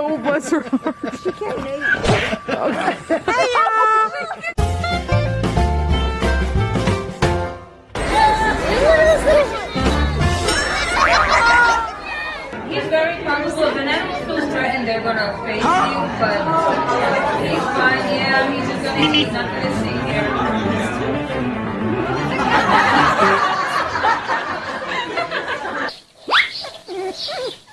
Bless her heart. She can't eat. Okay. He's very comfortable. If an animal feels they're gonna face you, but he's fine. Yeah, he's just gonna, he's not gonna stay here.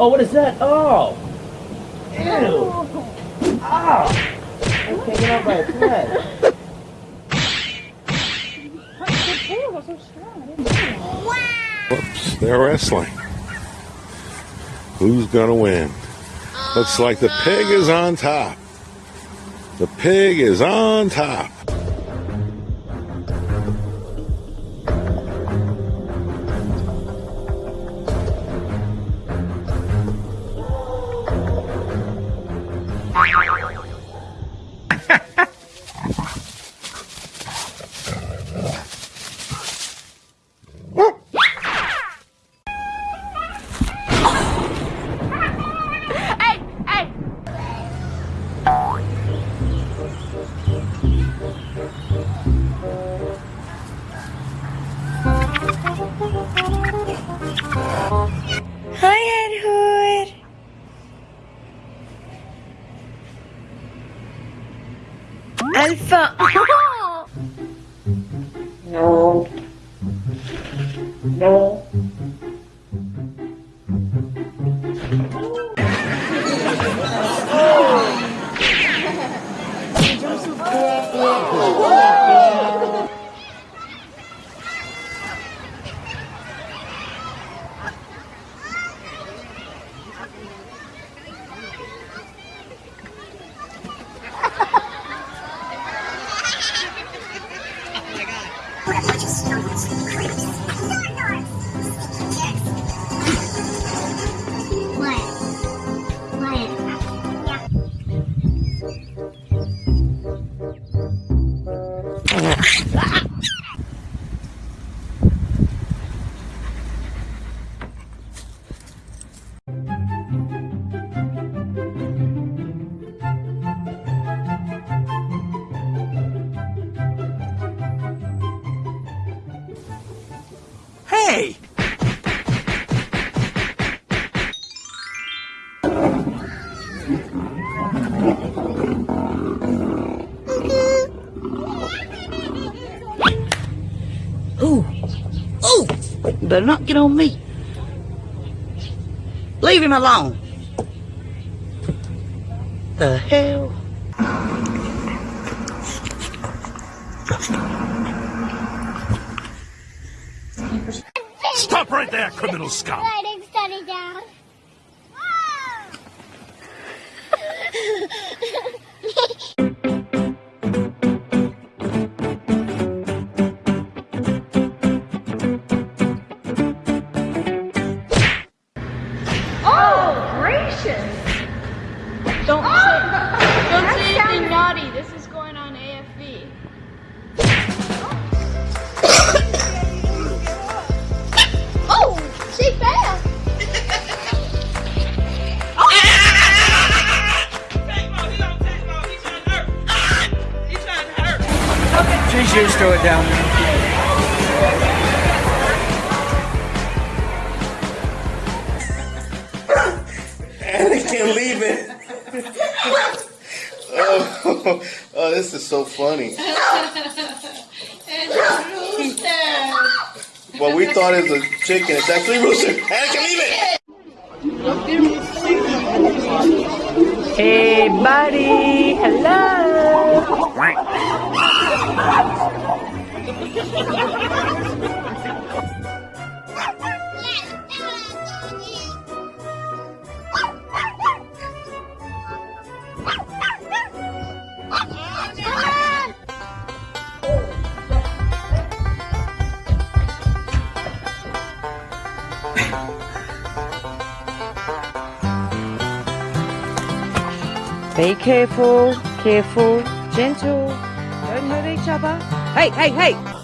Oh, what is that? Oh! Ew! Oh! I'm taken out by a thread. Whoops, they're wrestling. Who's gonna win? Looks like the pig is on top. The pig is on top. não. Oh! Hey! Better not get on me. Leave him alone. The hell? Stop right there, criminal scum! Writing study down. Down there. and they can't leave it. oh, oh, this is so funny. Well, we thought it was a chicken. It's actually rooster. And I can leave it. Hey, buddy. Hello. Be careful, careful, gentle. Don't hurt each other. Hey, hey, hey!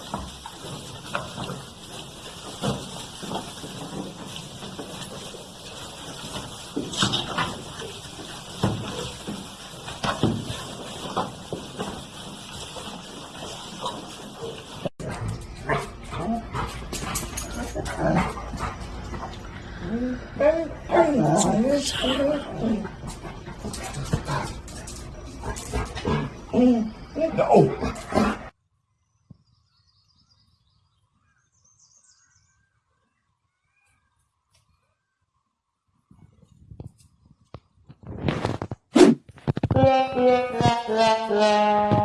No. La la la la la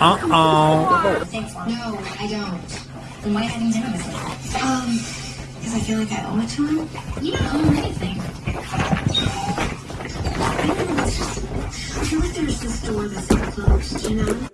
Uh-oh. Thanks, Mom. No, I don't. Then why done it with him? Um, because I feel like I owe it to him. You don't owe him anything. I don't know, it's just, I feel like there's this door that's closed, you know?